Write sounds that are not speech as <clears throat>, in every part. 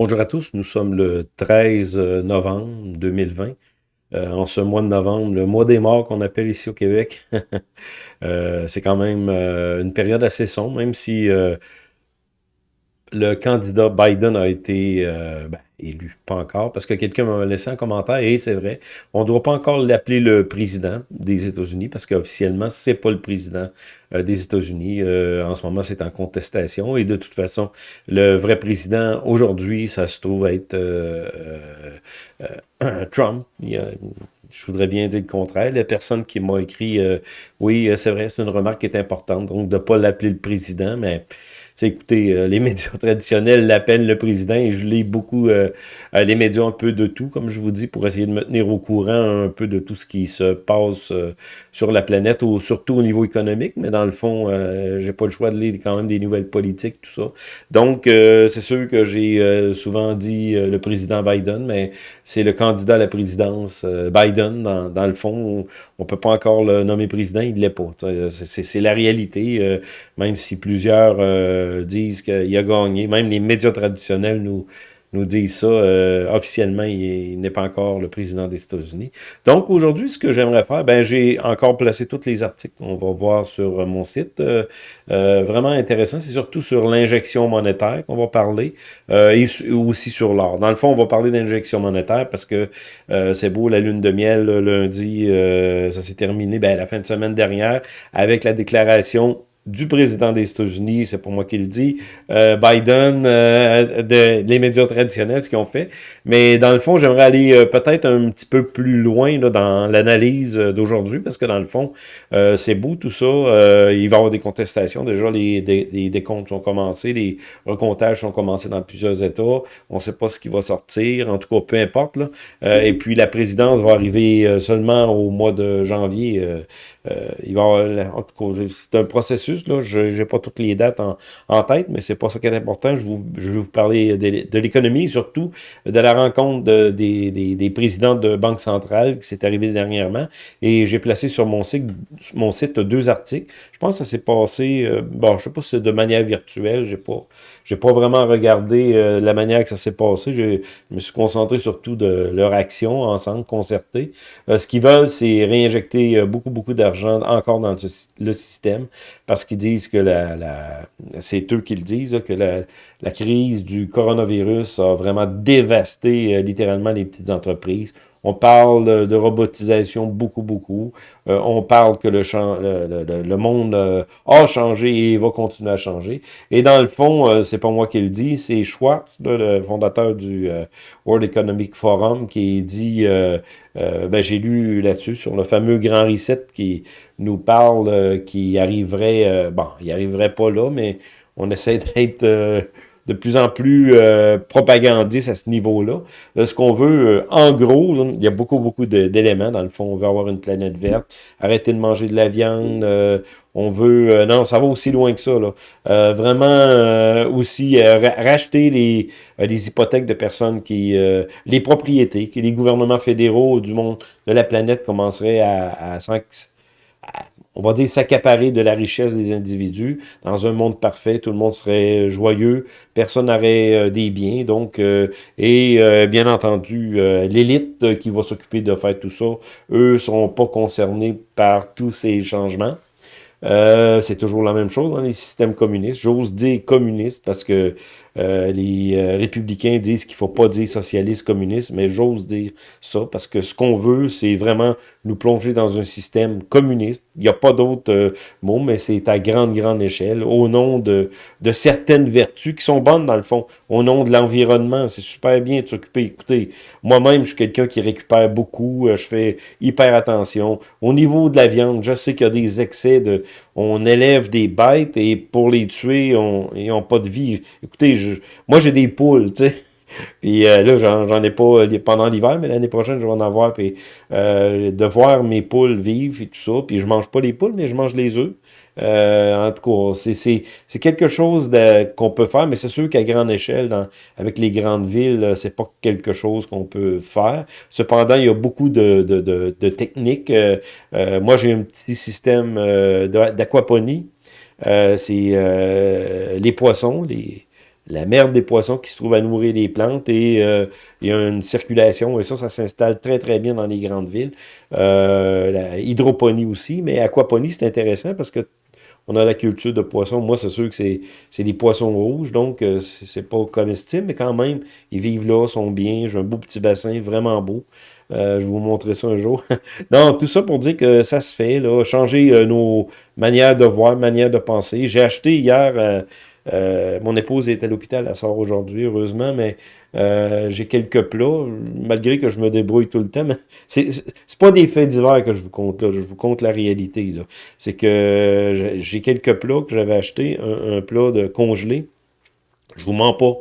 Bonjour à tous, nous sommes le 13 novembre 2020. Euh, en ce mois de novembre, le mois des morts qu'on appelle ici au Québec. <laughs> euh, c'est quand même euh, une période assez sombre, même si euh, le candidat Biden a été ben, élu, pas encore, parce que quelqu'un m'a laissé un commentaire, et c'est vrai, on ne doit pas encore l'appeler le président des États-Unis, parce qu'officiellement, c'est pas le président euh, des États-Unis. Euh, en ce moment, c'est en contestation, et de toute façon, le vrai président, aujourd'hui, ça se trouve être euh, <clears throat> Trump. Y a, je voudrais bien dire le contraire. La personne qui m'a écrit, oui, c'est vrai, c'est une remarque qui est importante, donc de ne pas l'appeler le président, mais écoutez, euh, les <laughs> médias traditionnels l'appellent le président et je lis beaucoup euh, euh, les médias un peu de tout, comme je vous dis, pour essayer de me tenir au courant un peu de tout ce qui se passe sur la planète, ou surtout au niveau économique, mais dans le fond, j'ai pas le choix de lire quand même des nouvelles politiques, tout ça. Donc, c'est sûr que j'ai souvent dit le président Biden, mais c'est le candidat à la présidence Biden, dans, dans, le fond, on, peut pas encore le nommer président, il l'est pas. C'est la réalité, même si plusieurs euh, disent qu'il a gagné. Même les médias traditionnels nous, nous disent ça. Euh, officiellement, il, n'est pas encore le président des États-Unis. Donc, aujourd'hui, ce que j'aimerais faire, ben j'ai encore placé tous les articles qu'on va voir sur mon site. Euh, vraiment intéressant. C'est surtout sur l'injection monétaire qu'on va parler et aussi sur l'or. Dans le fond, on va parler d'injection monétaire parce que c'est beau, la lune de miel, lundi, ça s'est terminé ben, la fin de semaine dernière avec la déclaration du président des États-Unis, c'est pour moi qui le dit, euh, Biden, euh, de, les médias traditionnels, ce qu'ils ont fait. Mais dans le fond, j'aimerais aller euh, peut-être un petit peu plus loin dans l'analyse d'aujourd'hui, parce que dans le fond, c'est beau tout ça. il va y avoir des contestations. Déjà, les, les, décomptes sont commencés, les recomptages sont commencés dans plusieurs États. On ne sait pas ce qui va sortir, en tout cas, peu importe. Et puis, la présidence va arriver seulement au mois de janvier. il va en tout cas, c'est un processus je n'ai pas toutes les dates en, tête, mais c'est pas ça qui est important. Je, vais vous parler de, l'économie, surtout de la rencontre des, présidents de banque centrale qui s'est arrivé dernièrement. Et j'ai placé sur mon site, mon site deux articles. Je pense que ça s'est passé, euh, bon, je sais pas si c'est de manière virtuelle, j'ai pas, pas vraiment regardé euh, la manière que ça s'est passé. Je me suis concentré surtout de leur action ensemble, concertée. Euh, ce qu'ils veulent, c'est réinjecter beaucoup, beaucoup d'argent encore dans le système parce disent que c'est eux qui le disent, que la, la, crise du coronavirus a vraiment dévasté euh, littéralement les petites entreprises. On parle de robotisation beaucoup, beaucoup. Euh, on parle que le, monde euh, a changé et va continuer à changer. Et dans le fond, c'est pas moi qui le dis, c'est Schwartz, le fondateur du World Economic Forum, qui dit, ben, j'ai lu là-dessus, sur le fameux Grand Reset qui nous parle, qui arriverait, bon, il arriverait pas là, mais on essaie d'être de plus en plus euh, propagandiste à ce niveau-là. Euh, ce qu'on veut, euh, en gros, il y a beaucoup, beaucoup d'éléments. Dans le fond, on veut avoir une planète verte, arrêter de manger de la viande, on veut... non, ça va aussi loin que ça. Là. vraiment aussi racheter les, les hypothèques de personnes qui... les propriétés, que les gouvernements fédéraux du monde, de la planète commenceraient à, à on va dire, s'accaparer de la richesse des individus. Dans un monde parfait, tout le monde serait joyeux, personne n'aurait euh, des biens, donc, euh, et euh, bien entendu, l'élite qui va s'occuper de faire tout ça, eux sont pas concernés par tous ces changements. c'est toujours la même chose dans les systèmes communistes. J'ose dire communiste parce que euh, les euh, républicains disent qu'il faut pas dire socialiste, communiste, mais j'ose dire ça parce que ce qu'on veut, c'est vraiment nous plonger dans un système communiste. Il n'y a pas d'autre euh, mot, mais c'est à grande, grande échelle, au nom de, de certaines vertus qui sont bonnes dans le fond, au nom de l'environnement. C'est super bien de s'occuper. Écoutez, moi-même, je suis quelqu'un qui récupère beaucoup, je fais hyper attention. Au niveau de la viande, je sais qu'il y a des excès de... On élève des bêtes et pour les tuer, ils n'ont pas de vie. Écoutez, je moi, j'ai des poules, tu sais. <laughs> Puis euh, là, j'en ai pas euh, pendant l'hiver, mais l'année prochaine, je vais en avoir. Puis euh, de voir mes poules vivre et tout ça. Puis je mange pas les poules, mais je mange les œufs. en tout cas, c'est quelque chose qu'on peut faire, mais c'est sûr qu'à grande échelle, dans, avec les grandes villes, c'est pas quelque chose qu'on peut faire. Cependant, il y a beaucoup de, de, de techniques. moi, j'ai un petit système d'aquaponie. c'est les poissons, les la merde des poissons qui se trouve à nourrir les plantes et euh, il y a une circulation et ça, ça s'installe très très bien dans les grandes villes. Euh, la hydroponie aussi, mais aquaponie, c'est intéressant parce que on a la culture de poissons. Moi, c'est sûr que c'est des poissons rouges, donc euh, c'est pas comestible, mais quand même, ils vivent là, sont bien. J'ai un beau petit bassin, vraiment beau. je vais vous montrer ça un jour. <laughs> Donc, tout ça pour dire que ça se fait, là, changer nos manières de voir, manières de penser. J'ai acheté hier euh, mon épouse est à l'hôpital, elle sort aujourd'hui, heureusement, mais euh, j'ai quelques plats, malgré que je me débrouille tout le temps. Mais <laughs> c'est pas des faits divers que je vous compte là, je vous compte la réalité. C'est que j'ai quelques plats que j'avais achetés, un, plat de congelé. Je vous mens pas.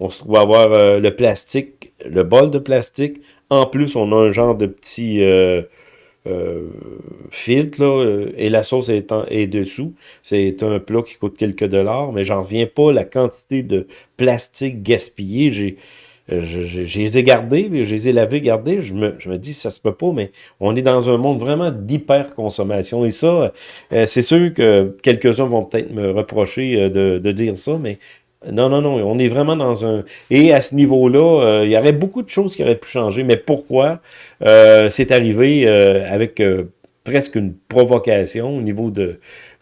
On se trouve à avoir euh, le plastique, le bol de plastique. En plus, on a un genre de petit euh, filtre, euh, et la sauce est, est dessous. C'est un plat qui coûte quelques dollars, mais j'en reviens pas la quantité de plastique gaspillé. J'ai euh, je, les ai gardés, je les lavés, gardés. Je me, je me dis, ça se peut pas, mais on est dans un monde vraiment d'hyper-consommation. Et ça, c'est sûr que quelques-uns vont peut-être me reprocher de, de, dire ça, mais non, non, non, on est vraiment dans un... Et à ce niveau-là, euh, il y aurait beaucoup de choses qui auraient pu changer, mais pourquoi? Euh, c'est arrivé euh, avec presque une provocation au niveau ben,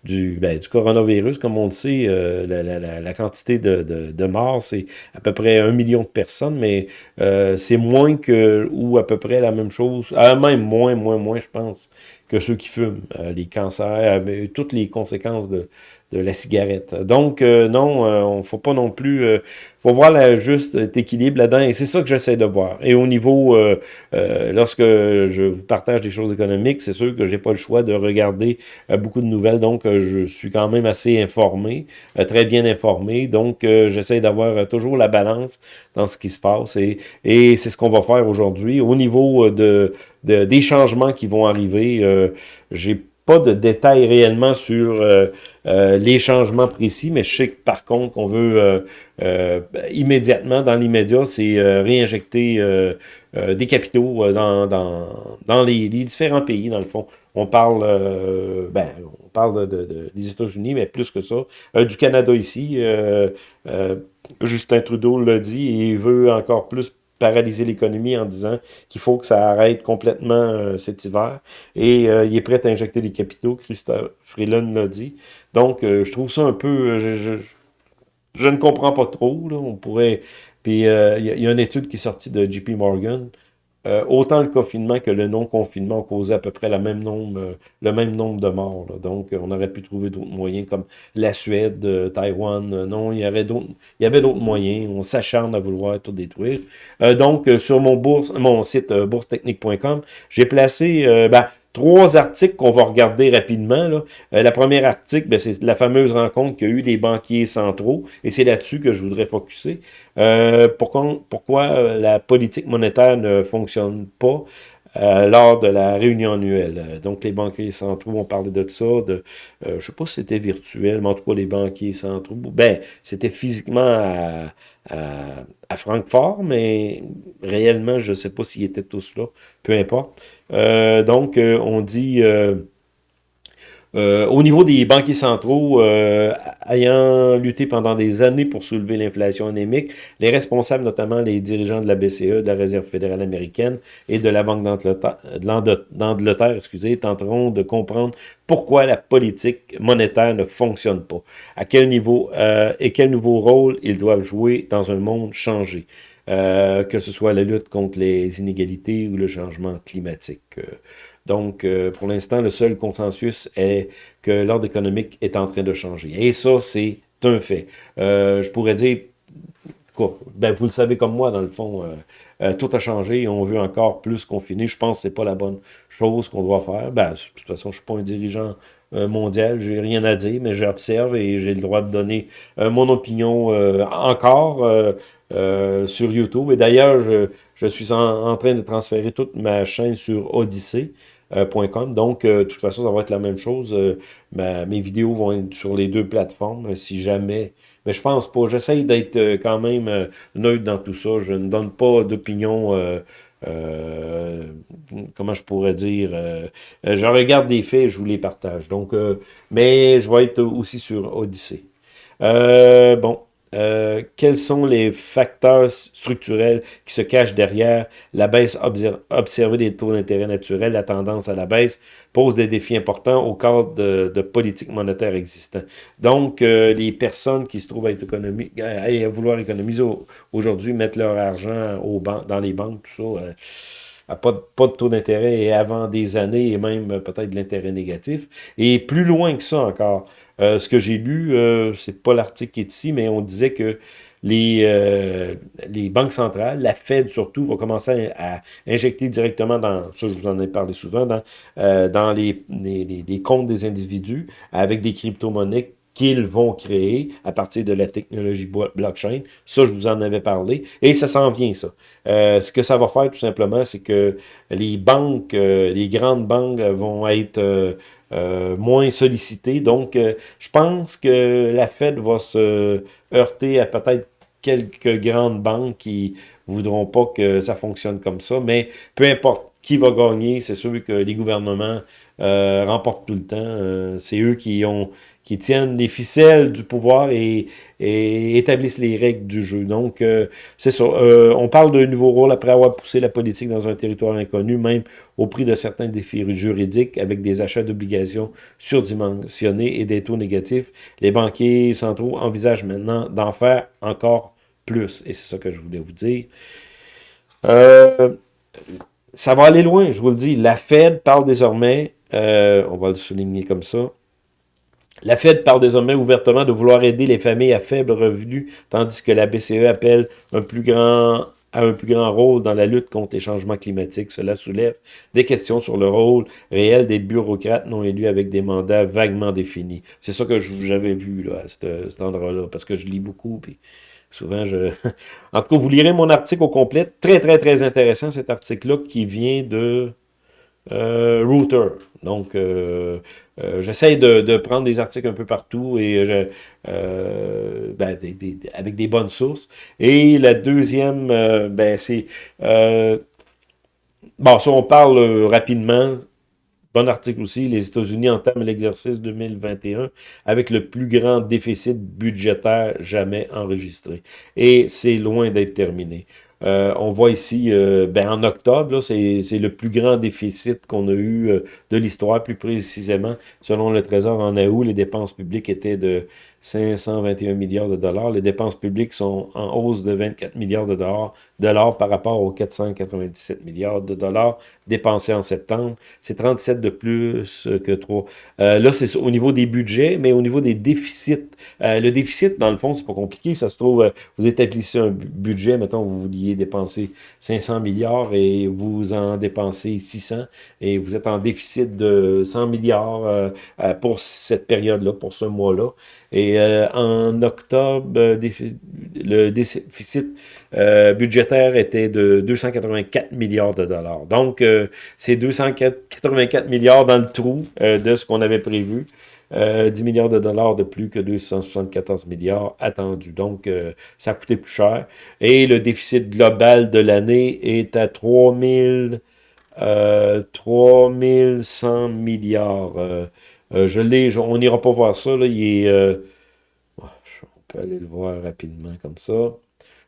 du coronavirus. Comme on le sait, la, quantité de, de, morts, c'est à peu près un million de personnes, mais c'est moins que, ou à peu près la même chose, même moins, moins, moins, je pense, que ceux qui fument, les cancers, toutes les conséquences de, la cigarette. Donc, euh, non, euh, on faut pas non plus... Euh, faut voir le juste équilibre là-dedans, et c'est ça que j'essaie de voir. Et au niveau, lorsque je partage des choses économiques, c'est sûr que j'ai pas le choix de regarder beaucoup de nouvelles, donc je suis quand même assez informé, très bien informé, donc j'essaie d'avoir toujours la balance dans ce qui se passe, et c'est ce qu'on va faire aujourd'hui. Au niveau de, de, des changements qui vont arriver, j'ai pas de détails réellement sur euh, euh, les changements précis, mais je sais que par contre qu'on veut euh, immédiatement, dans l'immédiat, c'est réinjecter des capitaux dans, les, différents pays, dans le fond. On parle, ben, on parle de, des États-Unis, mais plus que ça. du Canada ici, Justin Trudeau l'a dit, il veut encore plus paralyser l'économie en disant qu'il faut que ça arrête complètement euh, cet hiver. Et euh, il est prêt à injecter des capitaux, Christophe Freeland l'a dit. Donc, euh, je trouve ça un peu... Je, ne comprends pas trop. On pourrait... Puis, il y, a une étude qui est sortie de JP Morgan euh, autant le confinement que le non-confinement ont causé à peu près euh, le même nombre de morts. Donc, euh, on aurait pu trouver d'autres moyens comme la Suède, Taïwan. non, il y avait d'autres il y avait d'autres moyens. On s'acharne à vouloir tout détruire. donc, sur mon bourse, mon site boursetechnique.com, j'ai placé... Ben, trois articles qu'on va regarder rapidement. Là. Euh, la première article, ben, c'est la fameuse rencontre qu'il y a eu des banquiers centraux, et c'est là-dessus que je voudrais focuser. Euh, pourquoi, pourquoi euh, la politique monétaire ne fonctionne pas euh, lors de la réunion annuelle? Donc, les banquiers centraux ont parlé de ça, de, je sais pas si c'était virtuel, mais en tout cas, les banquiers centraux, ben, c'était physiquement à, à, Francfort, mais réellement, je ne sais pas s'ils étaient tous là, peu importe. Euh, donc, euh, on dit... Euh, au niveau des banquiers centraux, ayant lutté pendant des années pour soulever l'inflation anémique, les responsables, notamment les dirigeants de la BCE, de la Réserve fédérale américaine et de la Banque d'Angleterre, excusez, tenteront de comprendre pourquoi la politique monétaire ne fonctionne pas, à quel niveau et quel nouveau rôle ils doivent jouer dans un monde changé. Euh, que ce soit la lutte contre les inégalités ou le changement climatique. Euh, donc, euh, pour l'instant, le seul consensus est que l'ordre économique est en train de changer. Et ça, c'est un fait. je pourrais dire, quoi, ben, vous le savez comme moi, dans le fond, tout a changé et on veut encore plus confiner. Je pense que c'est pas la bonne chose qu'on doit faire. Ben, de toute façon, je suis pas un dirigeant mondial, j'ai rien à dire, mais j'observe et j'ai le droit de donner mon opinion encore euh, sur YouTube. Et d'ailleurs, je, suis en, train de transférer toute ma chaîne sur odyssey.com. Euh, Donc, euh, de toute façon, ça va être la même chose. mes vidéos vont être sur les deux plateformes, si jamais... Mais je pense pas. J'essaye d'être quand même neutre dans tout ça. Je ne donne pas d'opinion... comment je pourrais dire, je regarde des faits, je vous les partage. Donc, mais je vais être aussi sur Odyssey. bon, euh, quels sont les facteurs structurels qui se cachent derrière la baisse observée des taux d'intérêt naturels, la tendance à la baisse, pose des défis importants au cadre de, de politique monétaire existant. Donc, euh, les personnes qui se trouvent à, être à, vouloir économiser aujourd'hui, mettre leur argent au dans les banques, tout ça, euh, à pas de, pas de taux d'intérêt et avant des années et même peut-être de l'intérêt négatif. Et plus loin que ça encore, euh, ce que j'ai lu, euh, c'est pas l'article qui est ici, mais on disait que les, euh, banques centrales, la Fed surtout, va commencer à, injecter directement dans, ça je vous en ai parlé souvent, dans, les, les, les, comptes des individus avec des crypto-monnaies qu'ils vont créer à partir de la technologie blockchain. Ça, je vous en avais parlé. Et ça s'en vient, ça. Euh, ce que ça va faire, tout simplement, c'est que les banques, euh, les grandes banques vont être euh, moins sollicitées. Donc, je pense que la Fed va se heurter à peut-être quelques grandes banques qui voudront pas que ça fonctionne comme ça. Mais peu importe qui va gagner, c'est sûr que les gouvernements remportent tout le temps. c'est eux qui ont qui tiennent les ficelles du pouvoir et, établissent les règles du jeu. Donc, euh, c'est ça. Euh, on parle d'un nouveau rôle après avoir poussé la politique dans un territoire inconnu, même au prix de certains défis juridiques, avec des achats d'obligations surdimensionnés et des taux négatifs. Les banquiers centraux envisagent maintenant d'en faire encore plus. Et c'est ça que je voulais vous dire. Euh, ça va aller loin, je vous le dis. La Fed parle désormais, on va le souligner comme ça, la Fed parle désormais ouvertement de vouloir aider les familles à faible revenu, tandis que la BCE appelle un à un plus grand rôle dans la lutte contre les changements climatiques. Cela soulève des questions sur le rôle réel des bureaucrates non élus avec des mandats vaguement définis. C'est ça que j'avais vu là, à cet, endroit-là, parce que je lis beaucoup, puis souvent je... <laughs> en tout cas, vous lirez mon article au complet. Très, très, très intéressant, cet article-là, qui vient de euh, Router. Donc, euh, euh, j'essaie de, prendre des articles un peu partout et ben, avec des bonnes sources. Et la deuxième, ben, c'est... bon, ça, on parle rapidement. Bon article aussi, les États-Unis entament l'exercice 2021 avec le plus grand déficit budgétaire jamais enregistré. Et c'est loin d'être terminé. Euh, on voit ici, euh, ben, en octobre, c'est le plus grand déficit qu'on a eu euh, de l'histoire, plus précisément. Selon le Trésor, en août, les dépenses publiques étaient de 521 milliards de dollars. Les dépenses publiques sont en hausse de 24 milliards de dollars, par rapport aux 497 milliards de dollars dépensés en septembre. C'est 37 de plus que 3. Euh, là, c'est au niveau des budgets, mais au niveau des déficits. Euh, le déficit, dans le fond, c'est pas compliqué. Ça se trouve, euh, vous établissez un budget, mettons, vous vouliez dépenser 500 milliards et vous en dépensez 600 et vous êtes en déficit de 100 milliards pour cette période-là, pour ce mois-là. Et euh, en octobre, euh, le déficit euh, budgétaire était de 284 milliards de dollars. Donc, c'est 284 milliards dans le trou de ce qu'on avait prévu. 10 milliards de dollars de plus que 274 milliards attendus. Donc, ça a coûté plus cher. Et le déficit global de l'année est à 3000, 3100 milliards. Je l'ai, on n'ira pas voir ça, là, il est, peut aller le voir rapidement comme ça.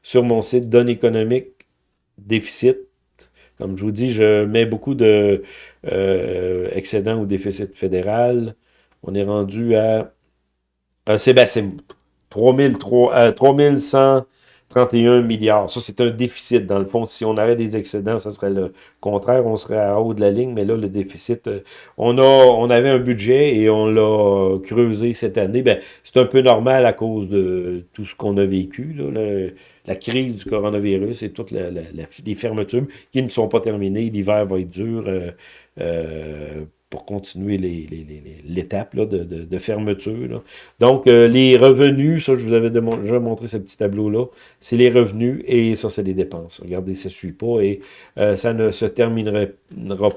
Sur mon site, données économiques, déficit, comme je vous dis, je mets beaucoup de euh, ou déficit fédéral. On est rendu à... c'est 3100 31 milliards. Ça, c'est un déficit. Dans le fond, si on arrête des excédents, ça serait le contraire. On serait à haut de la ligne, mais là, le déficit, euh, on, a, on avait un budget et on l'a creusé cette année. Ben, c'est un peu normal à cause de tout ce qu'on a vécu. la crise du coronavirus et toutes les fermetures qui ne sont pas terminées. L'hiver va être dur. Euh, euh, pour continuer l'étape de, de, fermeture. Donc, euh, les revenus, ça, je vous avais déjà montré ce petit tableau-là, c'est les revenus et ça, c'est les dépenses. Regardez, ça ne suit pas et euh, ça ne se terminera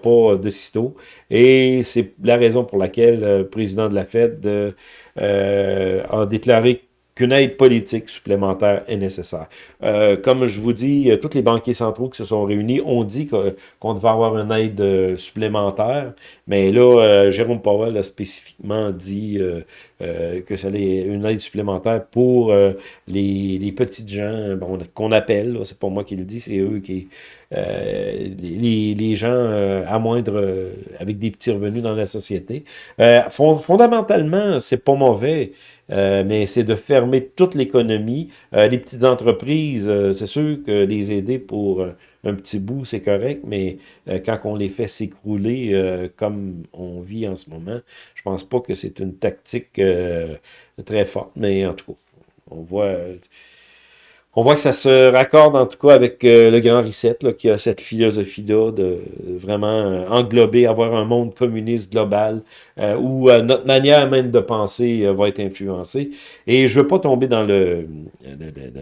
pas de sitôt. Et c'est la raison pour laquelle le président de la Fed euh, a déclaré qu'une aide politique supplémentaire est nécessaire. Euh, comme je vous dis, tous les banquiers centraux qui se sont réunis ont dit qu'on devait avoir une aide supplémentaire, mais là, Jérôme Powell a spécifiquement dit que ça allait une aide supplémentaire pour les, les petites gens bon, qu'on appelle, c'est pas moi qui le dis, c'est eux qui... les, les, gens à moindre, avec des petits revenus dans la société. fondamentalement, c'est pas mauvais. Euh, mais c'est de fermer toute l'économie. Euh, les petites entreprises, euh, c'est sûr que les aider pour un petit bout, c'est correct, mais quand on les fait s'écrouler comme on vit en ce moment, je pense pas que c'est une tactique très forte, mais en tout cas, on voit on voit que ça se raccorde en tout cas avec euh, le Grand Reset, qui a cette philosophie-là de vraiment euh, englober, avoir un monde communiste global, euh, où notre manière même de penser va être influencée. Et je veux pas tomber dans le,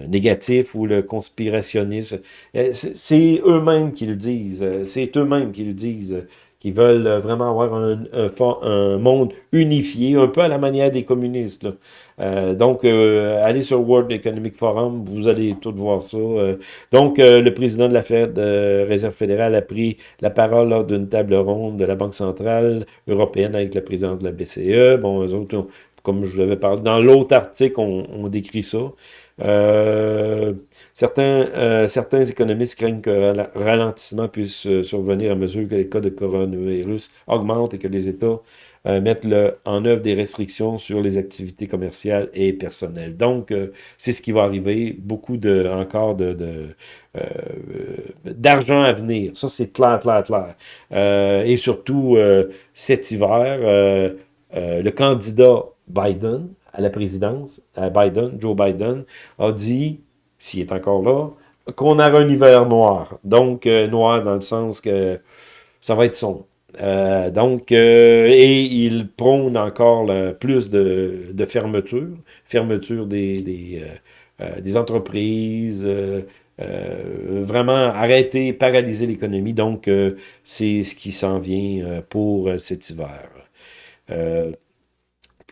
négatif ou le conspirationnisme. C'est eux-mêmes qui le disent. C'est eux-mêmes qui le disent qui veulent euh, vraiment avoir un, monde unifié, un peu à la manière des communistes. Euh, donc, euh, allez sur World Economic Forum, vous allez tout voir ça. donc, le président de la Réserve fédérale a pris la parole lors d'une table ronde de la Banque centrale européenne avec la présidente de la BCE. Bon, eux autres, comme je l'avais parlé, dans l'autre article, on, décrit ça. Euh, certains, euh, certains économistes craignent que le ralentissement puisse euh, survenir à mesure que les cas de coronavirus augmentent et que les États mettent le, en œuvre des restrictions sur les activités commerciales et personnelles. Donc, c'est ce qui va arriver. Beaucoup de encore de, d'argent à venir. Ça, c'est clair, clair, clair. et surtout, cet hiver, le candidat Biden à la présidence, Biden, Joe Biden, a dit, s'il est encore là, qu'on aura un hiver noir. Donc, euh, noir dans le sens que ça va être sombre. Euh, donc, euh, et il prône encore plus de, de, fermeture, fermeture des entreprises, vraiment arrêter, paralyser l'économie. Donc, c'est ce qui s'en vient pour cet hiver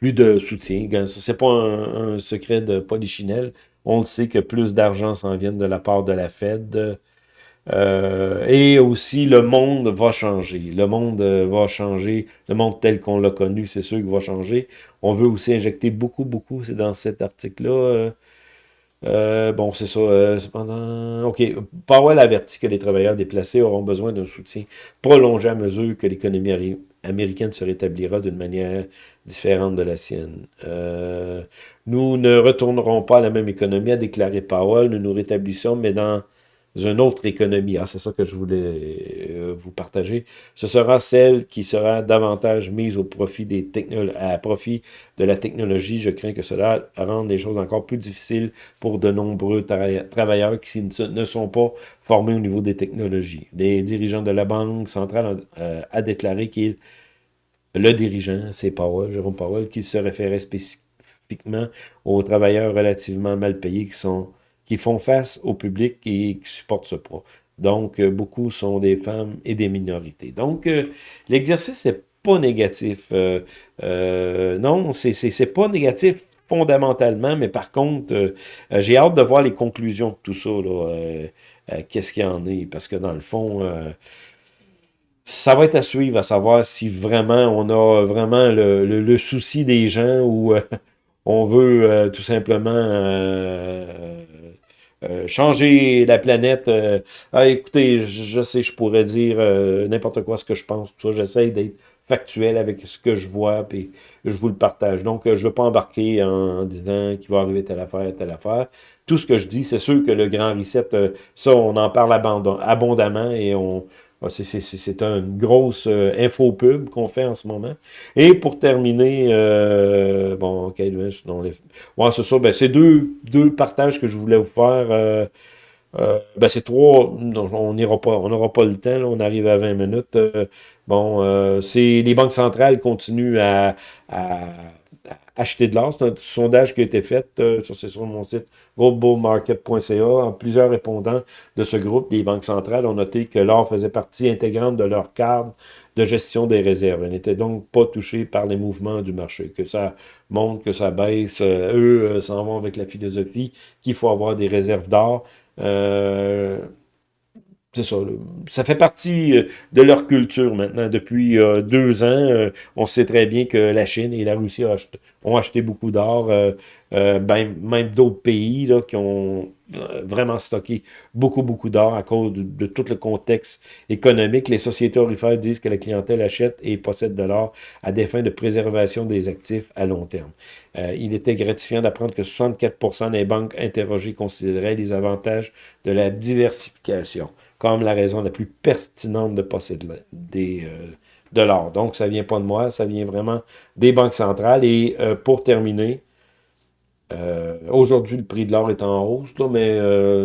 plus de soutien. C'est pas un, secret de polichinelle. On le sait que plus d'argent s'en vient de la part de la Fed. Euh, et aussi, le monde va changer. Le monde euh, va changer. Le monde tel qu'on l'a connu, c'est sûr qu'il va changer. On veut aussi injecter beaucoup, beaucoup, c'est dans cet article-là. Euh, bon, c'est ça. cependant, OK. Powell avertit que les travailleurs déplacés auront besoin d'un soutien prolongé à mesure que l'économie américaine se rétablira d'une manière différente de la sienne. Euh, nous ne retournerons pas à la même économie, a déclaré Powell. Nous nous rétablissons, mais dans une autre économie. Ah, c'est ça que je voulais euh, vous partager. Ce sera celle qui sera davantage mise au profit à profit de la technologie. Je crains que cela rende les choses encore plus difficiles pour de nombreux travailleurs qui ne sont pas formés au niveau des technologies. Les dirigeants de la Banque centrale euh, a déclaré qu'il le dirigeant, c'est Powell, Jérôme Powell, qui se référait spécifiquement aux travailleurs relativement mal payés qui sont font face au public et qui supportent ce poids. Donc, euh, beaucoup sont des femmes et des minorités. Donc, euh, l'exercice n'est pas négatif. Euh, non, c'est pas négatif fondamentalement, mais par contre, j'ai hâte de voir les conclusions de tout ça. Qu'est-ce qu'il y en est? Parce que dans le fond ça va être à suivre, à savoir si vraiment on a vraiment le, le, souci des gens ou euh, on veut euh, tout simplement euh, changer la planète. ah, écoutez, je, sais, je pourrais dire n'importe quoi ce que je pense, tout ça. J'essaie d'être factuel avec ce que je vois, puis je vous le partage. Donc, je ne veux pas embarquer en, disant qu'il va arriver telle affaire, telle affaire. Tout ce que je dis, c'est sûr que le grand reset, ça, on en parle abondamment et on, c'est une grosse euh, info pub qu'on fait en ce moment. Et pour terminer, euh, bon, ok, sinon les... ouais, c'est ça, ben, c'est deux, deux partages que je voulais vous faire. Euh, euh ben, c'est trois, on n'ira pas, n'aura pas le temps, on arrive à 20 minutes. bon, c'est les banques centrales continuent à acheter de l'or. C'est un sondage qui a été fait euh, sur, sur mon site globalmarket.ca. En plusieurs répondants de ce groupe des banques centrales ont noté que l'or faisait partie intégrante de leur cadre de gestion des réserves. Elle n'était donc pas touchée par les mouvements du marché. Que ça monte, que ça baisse, euh, eux euh, s'en vont avec la philosophie qu'il faut avoir des réserves d'or. Euh, c'est ça, ça fait partie euh, de leur culture maintenant. Depuis euh, deux ans, euh, on sait très bien que la Chine et la Russie ont acheté, beaucoup d'or, ben, même d'autres pays là, qui ont vraiment stocké beaucoup, beaucoup d'or à cause de, tout le contexte économique. Les sociétés orifères disent que la clientèle achète et possède de l'or à des fins de préservation des actifs à long terme. il était gratifiant d'apprendre que 64% des banques interrogées considéraient les avantages de la diversification comme la raison la plus pertinente de posséder des, euh, de l'or. Donc, ça vient pas de moi, ça vient vraiment des banques centrales. Et euh, pour terminer, euh, aujourd'hui, le prix de l'or est en hausse, là, mais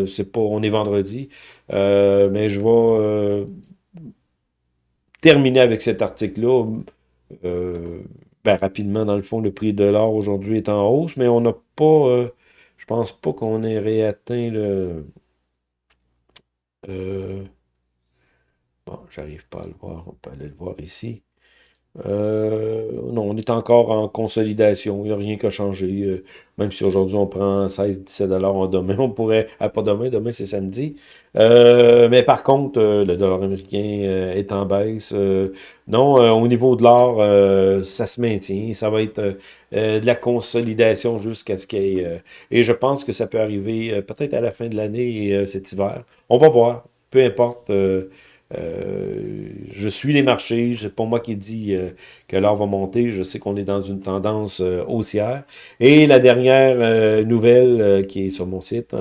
c'est pas, on est vendredi. mais je vais terminer avec cet article-là. Ben, rapidement, dans le fond, le prix de l'or aujourd'hui est en hausse, mais on n'a pas, je pense pas qu'on ait réatteint le euh, bon, j'arrive pas à le voir. On peut aller le voir ici. Euh, non, on est encore en consolidation. Il n'y a rien qui a changé. Euh, même si aujourd'hui on prend 16-17 en demain, on pourrait... Ah, pas demain, demain c'est samedi. mais par contre, le dollar américain est en baisse. non, au niveau de l'or, ça se maintient. Ça va être de la consolidation jusqu'à ce qu'il y ait... et je pense que ça peut arriver peut-être à la fin de l'année, cet hiver. On va voir. Peu importe... Euh, je suis les marchés, c'est pas moi qui dis euh, que l'or va monter, je sais qu'on est dans une tendance euh, haussière. Et la dernière nouvelle qui est sur mon site,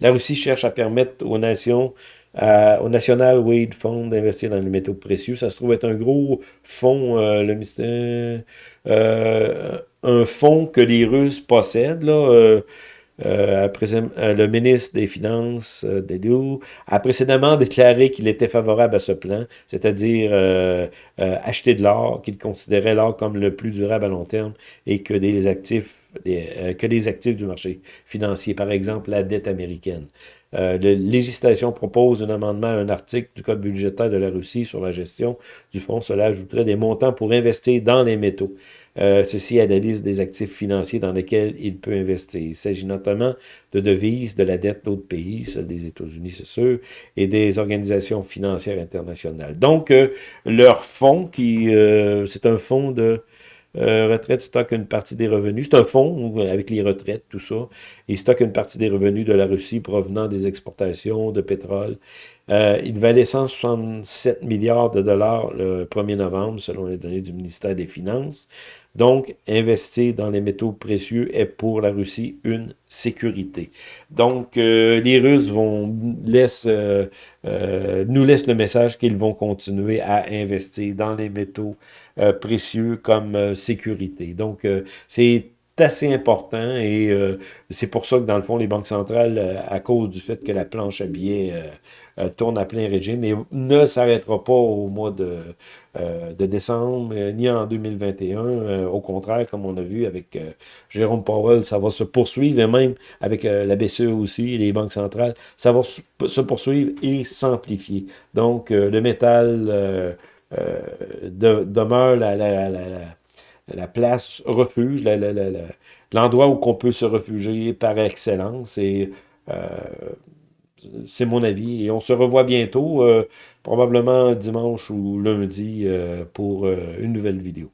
la Russie cherche à permettre aux nations, au National Wade Fund d'investir dans les métaux précieux. Ça se trouve être un gros fonds, le mystère, un fonds que les Russes possèdent, là, euh, euh, le ministre des Finances, euh, a précédemment déclaré qu'il était favorable à ce plan, c'est-à-dire euh, acheter de l'or, qu'il considérait l'or comme le plus durable à long terme et que des que les actifs du marché financier, par exemple la dette américaine. Euh, la législation propose un amendement à un article du Code budgétaire de la Russie sur la gestion du fonds. Cela ajouterait des montants pour investir dans les métaux. Euh, ceci analyse des actifs financiers dans lesquels il peut investir. Il s'agit notamment de devises, de la dette d'autres pays, celle des États-Unis, c'est sûr, et des organisations financières internationales. Donc, euh, leur fonds, qui euh, c'est un fonds de euh, retraite stocke une partie des revenus. C'est un fonds avec les retraites, tout ça. Il stocke une partie des revenus de la Russie provenant des exportations de pétrole. Euh, il valait 167 milliards de dollars le 1er novembre, selon les données du ministère des Finances. Donc, investir dans les métaux précieux est pour la Russie une sécurité. Donc, euh, les Russes euh, nous laissent le message qu'ils vont continuer à investir dans les métaux précieux comme sécurité. Donc, c'est assez important et euh, c'est pour ça que dans le fond, les banques centrales, euh, à cause du fait que la planche à billets euh, tourne à plein régime, et ne s'arrêtera pas au mois de, de décembre, ni en 2021. au contraire, comme on a vu avec Jérôme Powell, ça va se poursuivre, et même avec la BCE aussi, les banques centrales, ça va se poursuivre et s'amplifier. Donc, le métal demeure la, la, la la place refuge, l'endroit où on peut se réfugier par excellence. Et euh, c'est mon avis. Et on se revoit bientôt, euh, probablement dimanche ou lundi, euh, pour une nouvelle vidéo.